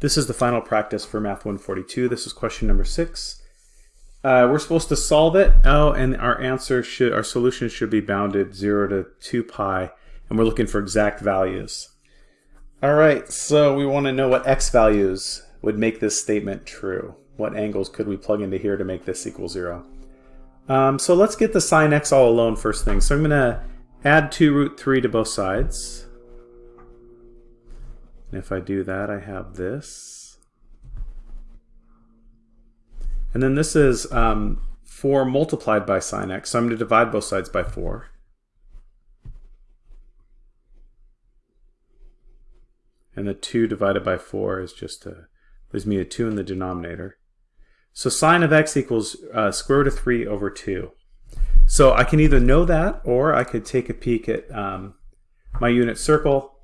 This is the final practice for Math 142. This is question number six. Uh, we're supposed to solve it. Oh, and our answer should, our solution should be bounded 0 to 2 pi, and we're looking for exact values. All right, so we want to know what x values would make this statement true. What angles could we plug into here to make this equal 0? Um, so let's get the sine x all alone first thing. So I'm going to add 2 root 3 to both sides. And if I do that, I have this. And then this is um, 4 multiplied by sine x. So I'm going to divide both sides by 4. And the 2 divided by 4 is just a, leaves me a 2 in the denominator. So sine of x equals uh, square root of 3 over 2. So I can either know that, or I could take a peek at um, my unit circle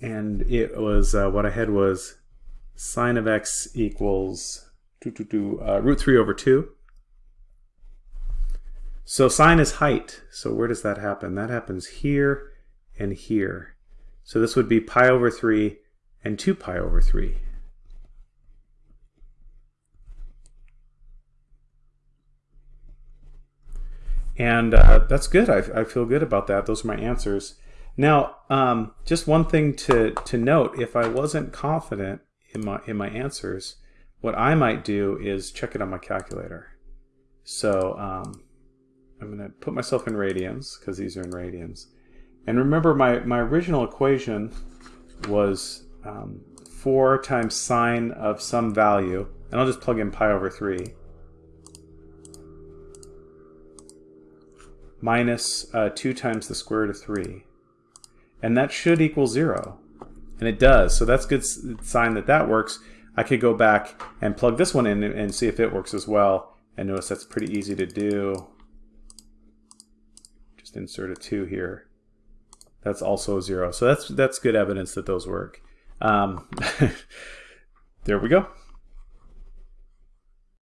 and it was uh, what I had was sine of x equals two, two, two, uh, root 3 over 2. So sine is height. So where does that happen? That happens here and here. So this would be pi over 3 and 2 pi over 3. And uh, that's good. I, I feel good about that. Those are my answers. Now, um, just one thing to, to note, if I wasn't confident in my, in my answers, what I might do is check it on my calculator. So um, I'm going to put myself in radians, because these are in radians. And remember, my, my original equation was um, 4 times sine of some value, and I'll just plug in pi over 3, minus uh, 2 times the square root of 3 and that should equal zero. And it does, so that's good sign that that works. I could go back and plug this one in and see if it works as well. And notice that's pretty easy to do. Just insert a 2 here. That's also 0. So that's, that's good evidence that those work. Um, there we go.